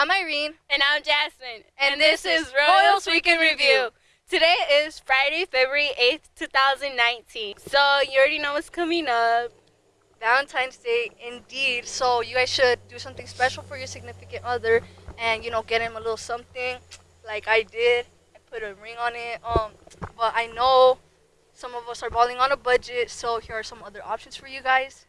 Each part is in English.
I'm Irene. And I'm Jasmine. And, and this, this, is Royals Week in Review. Today is Friday, February 8th, 2019. So you already know what's coming up. Valentine's Day, indeed. So you guys should do something special for your significant other and, you know, get him a little something like I did. I put a ring on it. Um, But I know some of us are balling on a budget, so here are some other options for you guys.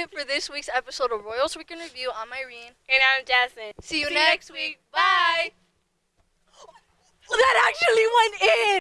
It for this week's episode of Royals Week in Review. I'm Irene. And I'm Jasmine. See you See next week. Bye. That actually went in.